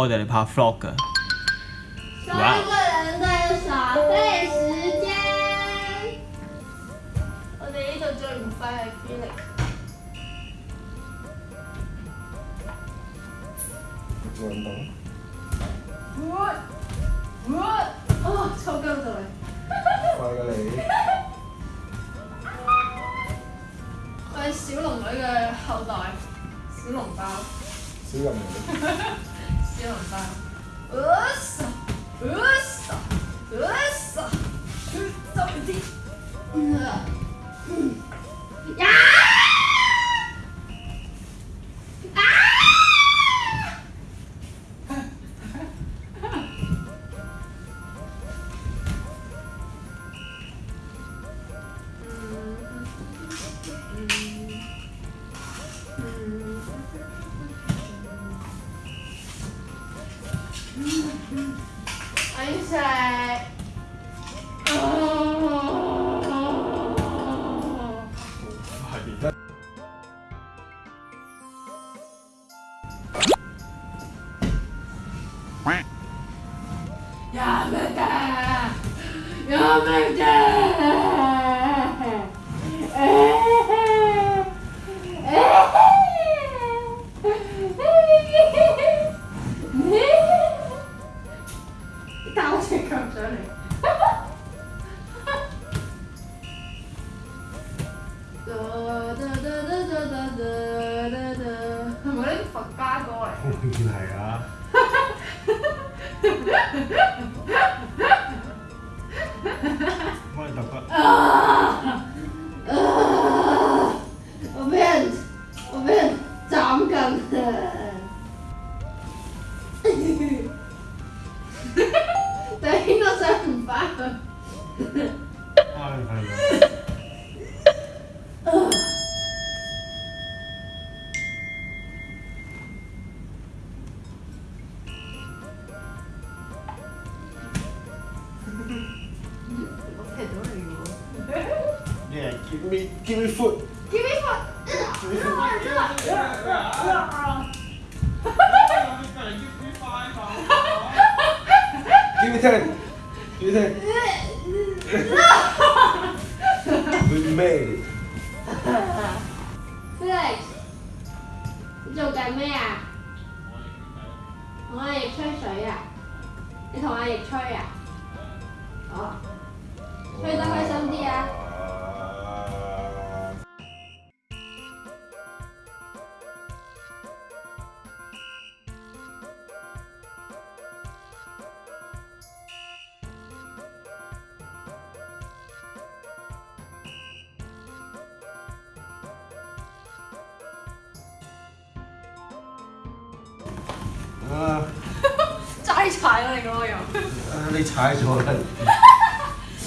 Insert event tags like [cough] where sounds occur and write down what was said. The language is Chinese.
我哋拍 frog。收一個人的耍費時間。我哋呢度做唔快，係因做運動。what what 啊錯腳咗嚟。快過你。我係小龍女嘅後代，小龍包。小龍女。 이러면서 으쌰 으쌰 으쌰 으쌰 으쌰 やめてやめて [laughs] 我不要，我哈哈！长梗。对，我哈哈哈！Give me, give me foot. Give me foot. Give me foot. Give me ten. Give me ten. we made it. Felix, you Felix, 做緊咩啊？我係吹水啊！你同阿奕吹啊？啊！齋 [laughs] 踩啊，你嗰個又，你踩咗啦！[laughs]